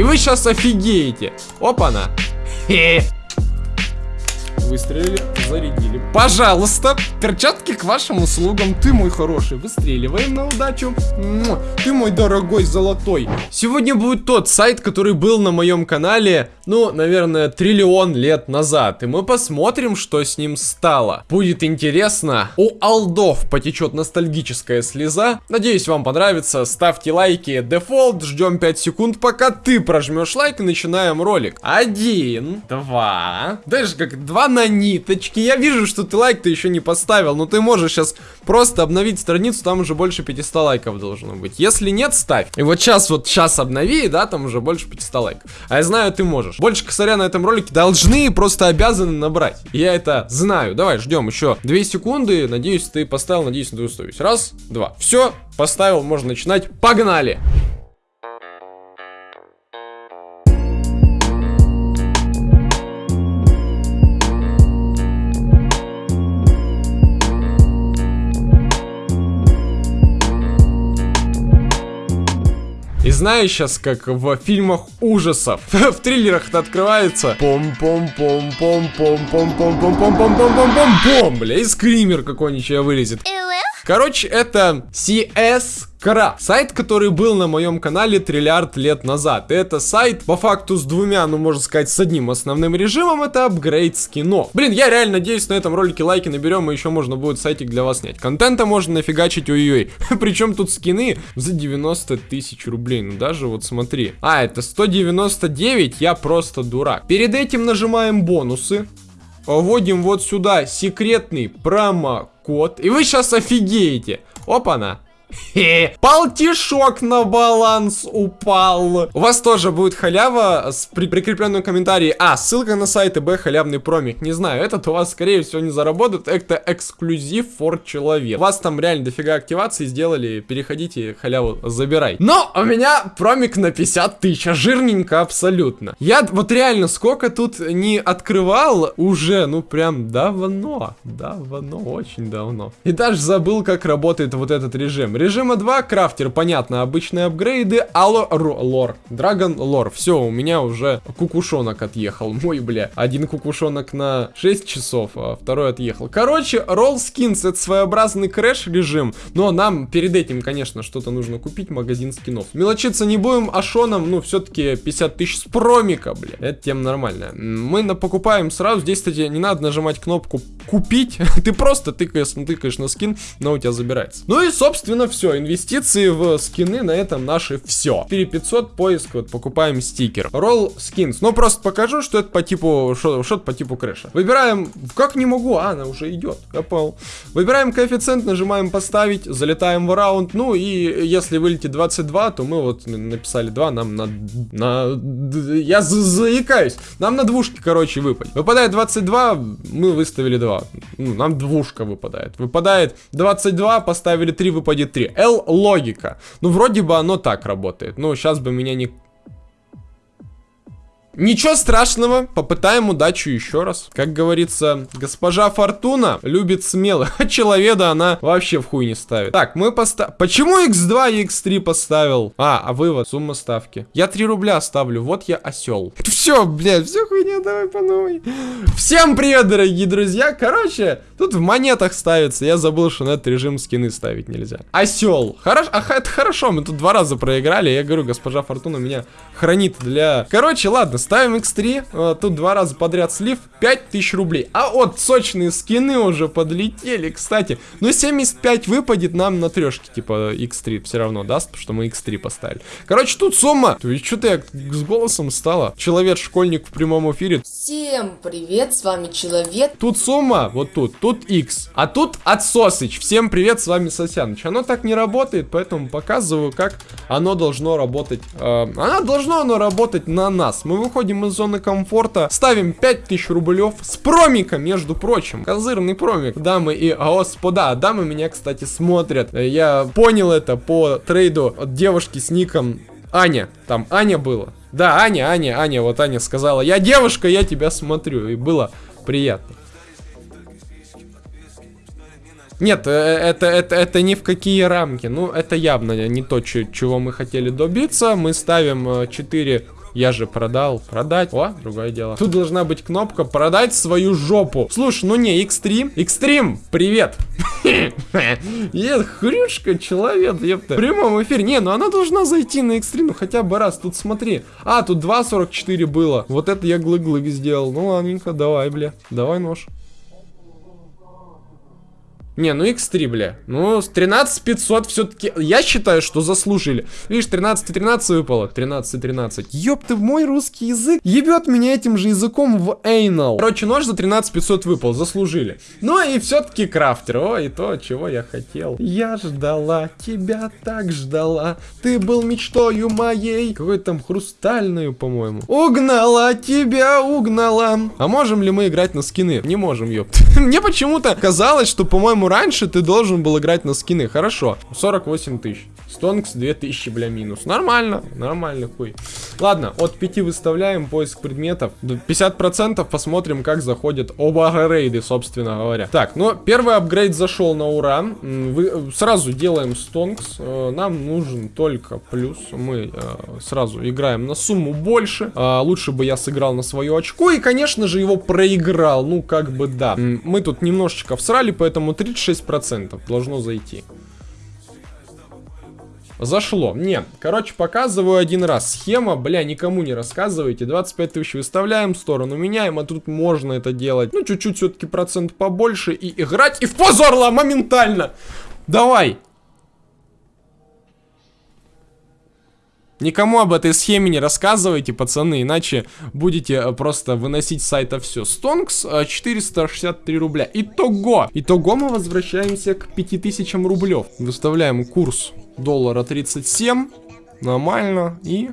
И вы сейчас офигеете. Опа-на. Хе. Выстрелили, зарядили. Пожалуйста, перчатки к вашим услугам. Ты мой хороший. Выстреливаем на удачу. Ты мой дорогой золотой. Сегодня будет тот сайт, который был на моем канале, ну, наверное, триллион лет назад. И мы посмотрим, что с ним стало. Будет интересно. У олдов потечет ностальгическая слеза. Надеюсь, вам понравится. Ставьте лайки. Дефолт. Ждем 5 секунд, пока ты прожмешь лайк и начинаем ролик. Один, два. Даже как два на на ниточке. Я вижу, что ты лайк ты еще не поставил, но ты можешь сейчас просто обновить страницу, там уже больше 500 лайков должно быть. Если нет, ставь. И вот сейчас, вот сейчас обнови, да, там уже больше 500 лайков. А я знаю, ты можешь. Больше косаря на этом ролике должны, просто обязаны набрать. Я это знаю. Давай, ждем еще 2 секунды. Надеюсь, ты поставил, надеюсь, ты устроюсь. Раз, два. Все, поставил, можно начинать. Погнали! И знаешь сейчас, как в фильмах ужасов, в триллерах это открывается. Пом-пом-пом-пом-пом-пом-пом-пом-пом-пом-пом-пом, бля, и скример какой-нибудь вылезет. Короче, это CS Кра. Сайт, который был на моем канале триллиард лет назад. Это сайт, по факту, с двумя, ну, можно сказать, с одним основным режимом, это апгрейд скинов. Блин, я реально надеюсь, на этом ролике лайки наберем, и еще можно будет сайтик для вас снять. Контента можно нафигачить, ой-ой. Причем тут скины за 90 тысяч рублей. Ну, даже вот смотри. А, это 199, я просто дурак. Перед этим нажимаем бонусы. Вводим вот сюда секретный промокод. И вы сейчас офигеете. Опа-на. Полтишок на баланс упал. У вас тоже будет халява с при прикрепленном комментарии. А, ссылка на сайт и Б, халявный промик. Не знаю, этот у вас, скорее всего, не заработает. Это эксклюзив for человек. У вас там реально дофига активации сделали. Переходите, халяву забирай. Но у меня промик на 50 тысяч. Жирненько абсолютно. Я вот реально сколько тут не открывал уже, ну прям давно. Давно, очень давно. И даже забыл, как работает вот этот режим. Режима 2, крафтер, понятно, обычные апгрейды, алло, лор, драгон лор. Все, у меня уже кукушонок отъехал. Мой, бля, один кукушонок на 6 часов, а второй отъехал. Короче, ролл скинс, это своеобразный крэш режим, но нам перед этим, конечно, что-то нужно купить, магазин скинов. Мелочиться не будем, а шоном, ну, все-таки 50 тысяч с промика, бля. Это тем нормально. Мы покупаем сразу, здесь, кстати, не надо нажимать кнопку купить, ты просто тыкаешь, тыкаешь на скин, но у тебя забирается. Ну и, собственно, все. Инвестиции в скины на этом наши все. 4500 поиск, вот покупаем стикер. Roll skins. Ну, просто покажу, что это по типу, что-то по типу крэша. Выбираем, как не могу, а, она уже идет, понял. Выбираем коэффициент, нажимаем поставить, залетаем в раунд. Ну, и если вылетит 22, то мы вот написали 2, нам на, на, я заикаюсь. Нам на двушке, короче, выпадет. Выпадает 22, мы выставили 2. Ну, нам двушка выпадает. Выпадает 22, поставили 3, выпадет 3. 3. L логика. Ну, вроде бы оно так работает. Ну, сейчас бы меня не Ничего страшного, попытаем удачу еще раз. Как говорится, госпожа Фортуна любит смелых, а человека она вообще в хуй не ставит. Так, мы поставим... Почему x2 и x3 поставил? А, а вывод, сумма ставки. Я 3 рубля ставлю, вот я осел. Все, блядь, все хуйня, давай по новой. Всем привет, дорогие друзья. Короче, тут в монетах ставится. Я забыл, что на этот режим скины ставить нельзя. Осел. Хорошо, а, это хорошо, мы тут два раза проиграли. Я говорю, госпожа Фортуна меня хранит для... Короче, ладно, ставим x3. Э, тут два раза подряд слив. 5000 рублей. А вот сочные скины уже подлетели, кстати. Ну, 75 выпадет нам на трешке, типа, x3 все равно даст, потому что мы x3 поставили. Короче, тут сумма. Что-то я с голосом стала. Человек-школьник в прямом эфире. Всем привет, с вами Человек. Тут сумма, вот тут, тут x. А тут отсосыч. Всем привет, с вами Сосяныч. Оно так не работает, поэтому показываю, как оно должно работать. Э, оно должно оно работать на нас. Мы выходим из зоны комфорта, ставим 5000 рублев с промика, между прочим. Козырный промик, дамы и господа. Дамы меня, кстати, смотрят. Я понял это по трейду от девушки с ником Аня. Там Аня было. Да, Аня, Аня, Аня, вот Аня сказала, я девушка, я тебя смотрю. И было приятно. Нет, э, это, это, это ни в какие рамки. Ну, это явно не то, чего мы хотели добиться. Мы ставим 4 Я же продал. Продать. О, другое дело. Тут должна быть кнопка продать свою жопу. Слушай, ну не, Xtreme. Xtreme, привет. Нет, хрюшка, человек, ёпта. В прямом эфире. Не, ну она должна зайти на Xtreme, ну хотя бы раз. Тут смотри. А, тут 2.44 было. Вот это я глык-глык сделал. Ну ладненько, давай, бля. Давай нож. Не, ну x3, бля. Ну, с 13 500 все-таки, я считаю, что заслужили. Видишь, 13 13 выпало. 13 13. Ёб ты, мой русский язык ебет меня этим же языком в anal. Короче, нож за 13 500 выпал, заслужили. Ну и все-таки крафтер. О, и то, чего я хотел. Я ждала, тебя так ждала. Ты был мечтою моей. Какой там хрустальную, по-моему. Угнала тебя, угнала. А можем ли мы играть на скины? Не можем, ёпт. Мне почему-то казалось, что, по-моему, раньше ты должен был играть на скины. Хорошо. 48 тысяч. Стонкс 2000, бля, минус. Нормально. Нормально, хуй. Ладно, от 5 выставляем поиск предметов. 50% посмотрим, как заходят оба рейды, собственно говоря. Так, ну, первый апгрейд зашел на ура. Вы, сразу делаем стонкс. Э, нам нужен только плюс. Мы э, сразу играем на сумму больше. Э, лучше бы я сыграл на свое очко. И, конечно же, его проиграл. Ну, как бы да. Мы тут немножечко всрали, поэтому 36 36% должно зайти. Зашло. Не, короче, показываю один раз. Схема, бля, никому не рассказывайте. 25 тысяч выставляем, сторону меняем, а тут можно это делать. Ну, чуть-чуть все-таки процент побольше и играть. И в позу орла моментально. Давай. Никому об этой схеме не рассказывайте, пацаны, иначе будете э, просто выносить с сайта все. Стонкс 463 э, рубля. Итого! Итого мы возвращаемся к 5000 рублев. Выставляем курс доллара 37. Нормально. И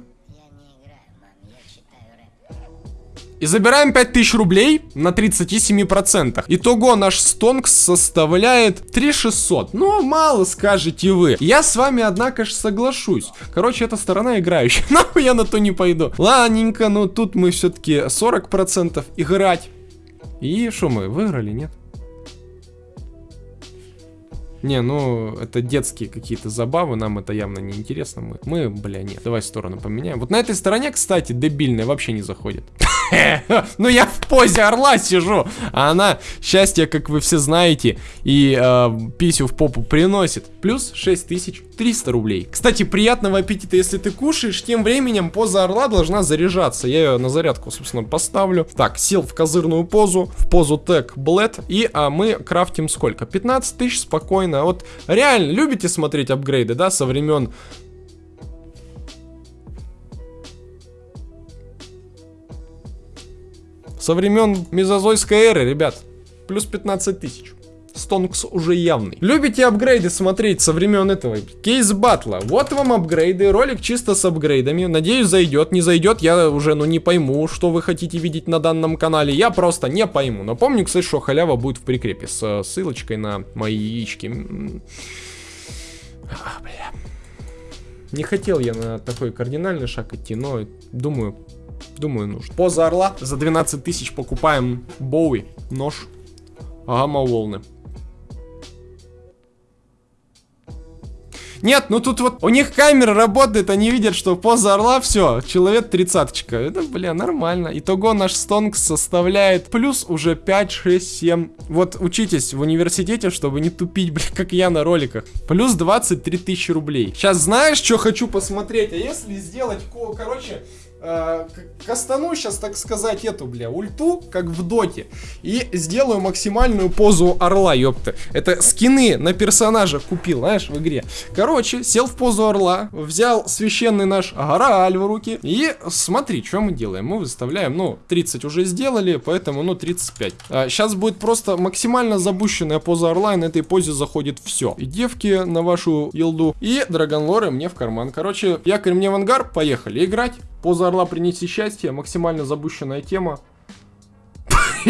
И забираем 5000 рублей на 37%. Итого наш стонг составляет 3600. Ну, мало скажете вы. Я с вами, однако же, соглашусь. Короче, эта сторона играющая. Нахуй я на то не пойду. Ладненько, но тут мы все-таки 40% играть. И что мы, выиграли, нет? Не, ну, это детские какие-то забавы, нам это явно не интересно. Мы, мы, бля, нет, давай сторону поменяем. Вот на этой стороне, кстати, дебильная вообще не заходит. Ну я в позе орла сижу, а она счастье, как вы все знаете, и э, писю в попу приносит. Плюс 6300 рублей. Кстати, приятного аппетита, если ты кушаешь, тем временем поза орла должна заряжаться. Я ее на зарядку, собственно, поставлю. Так, сел в козырную позу, в позу тег блэд, и а, мы крафтим сколько? 15 тысяч спокойно. Вот реально, любите смотреть апгрейды, да, со времен Со времен мезозойской эры, ребят. Плюс 15 тысяч. Стонкс уже явный. Любите апгрейды смотреть со времен этого кейс батла? Вот вам апгрейды, ролик чисто с апгрейдами. Надеюсь, зайдет. Не зайдет, я уже ну не пойму, что вы хотите видеть на данном канале. Я просто не пойму. Но помню, кстати, что халява будет в прикрепе с ссылочкой на мои яички. А, бля. Не хотел я на такой кардинальный шаг идти, но думаю, Думаю, нужно. Поза орла. За 12 тысяч покупаем Боуи, нож, гамма-волны. Нет, ну тут вот у них камера работает, они видят, что поза орла, все, человек тридцаточка. Это, бля, нормально. Итого наш стонг составляет плюс уже 5, 6, 7. Вот учитесь в университете, чтобы не тупить, бля, как я на роликах. Плюс 23 тысячи рублей. Сейчас знаешь, что хочу посмотреть? А если сделать, короче, э, кастану сейчас, так сказать, эту, бля, ульту, как в доте, и сделаю максимальную позу орла, ёпта. Это скины на персонажа купил, знаешь, в игре. Короче, сел в позу орла, взял священный наш Горааль в руки, и смотри, что мы делаем. Мы выставляем, ну, 30 уже сделали, поэтому, ну, 35. А, сейчас будет просто максимально забущенная поза орла, и на этой позе заходит все. И девки на вашу елду, и драгонлоры мне в карман. Короче, якорь мне в ангар, поехали играть. Поза орла принеси счастье, максимально забущенная тема.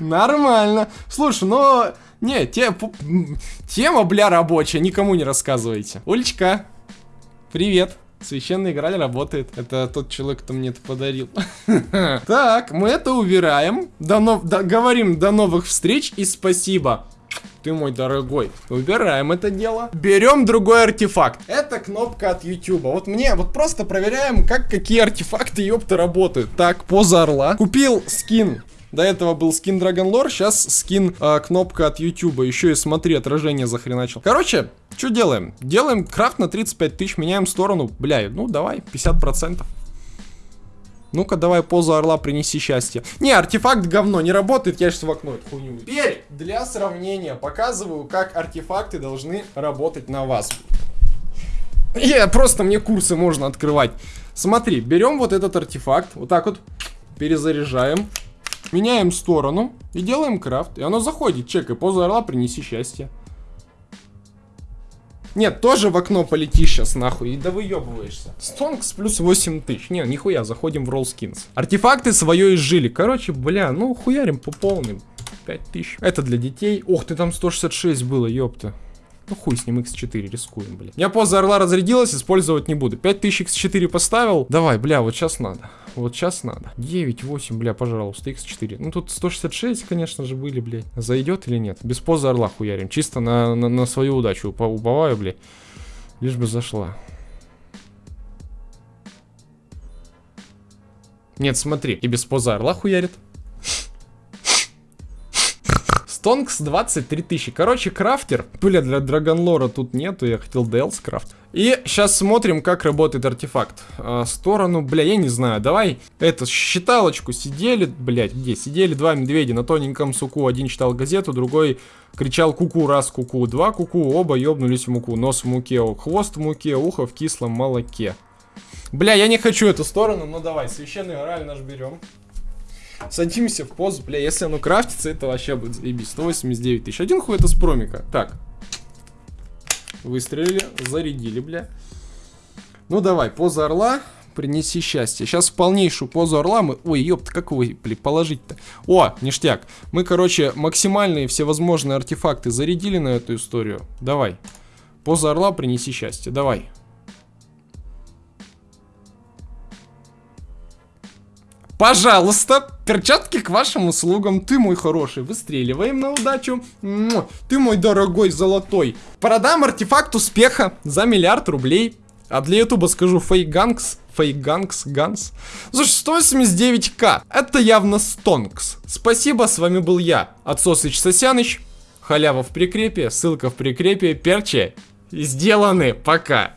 Нормально. Слушай, ну... Не, те, тема, бля, рабочая, никому не рассказывайте. Улечка, привет. Священный Граль работает. Это тот человек, кто мне это подарил. Так, мы это убираем. До нов... Говорим до новых встреч и спасибо. Ты мой дорогой. Убираем это дело. Берем другой артефакт. Это кнопка от YouTube. Вот мне, вот просто проверяем, как какие артефакты, ёпта, работают. Так, поза орла. Купил скин до этого был скин Dragon Lore, сейчас скин э, кнопка от YouTube. Еще и смотри, отражение захреначил. Короче, что делаем? Делаем крафт на 35 тысяч, меняем сторону. Бля, ну давай, 50%. Ну-ка, давай позу орла принеси счастье. Не, артефакт говно, не работает, я сейчас в окно эту хуйню. Теперь, для сравнения, показываю, как артефакты должны работать на вас. Я просто мне курсы можно открывать. Смотри, берем вот этот артефакт, вот так вот, перезаряжаем. Меняем сторону и делаем крафт. И оно заходит. Чекай, поза орла, принеси счастье. Нет, тоже в окно полетишь сейчас нахуй, и да выебываешься. Стонкс плюс 8 тысяч. Не, нихуя, заходим в Skins. Артефакты свое изжили. Короче, бля, ну хуярим по полным. 5 тысяч. Это для детей. Ох ты, там 166 было, ёпта. Ну хуй с ним x4, рискуем, бля. Я поза орла разрядилась, использовать не буду. 5000 x4 поставил. Давай, бля, вот сейчас надо. Вот сейчас надо. 9, 8, бля, пожалуйста, x4. Ну тут 166, конечно же, были, блядь. Зайдет или нет? Без позы орла хуярим. Чисто на, на, на свою удачу уповаю, блядь. Лишь бы зашла. Нет, смотри, и без позы орла хуярит. Стонкс 23 тысячи. Короче, крафтер. Бля, для Драгонлора тут нету, я хотел DLC крафт. И сейчас смотрим, как работает артефакт. А, сторону, бля, я не знаю. Давай, это, считалочку сидели, блядь, где? Сидели два медведя на тоненьком суку. Один читал газету, другой кричал куку, раз куку, два куку, оба ёбнулись в муку. Нос в муке, хвост в муке, ухо в кислом молоке. Бля, я не хочу эту сторону, но давай, священный ораль наш берем. Садимся в позу, бля, если оно крафтится, это вообще будет заебись. 189 тысяч. Один хуй это с промика. Так. Выстрелили, зарядили, бля. Ну давай, поза орла, принеси счастье. Сейчас в полнейшую позу орла мы... Ой, ёпта, как вы, бля, положить-то? О, ништяк. Мы, короче, максимальные всевозможные артефакты зарядили на эту историю. Давай. Поза орла, принеси счастье. Давай. Пожалуйста, перчатки к вашим услугам. Ты мой хороший. Выстреливаем на удачу. Ты мой дорогой золотой. Продам артефакт успеха за миллиард рублей. А для ютуба скажу фейганкс. Фейганкс, ганс. Слушай, 189к. Это явно стонкс. Спасибо, с вами был я, Отсосыч Сосяныч. Халява в прикрепе, ссылка в прикрепе, перче. Сделаны, пока.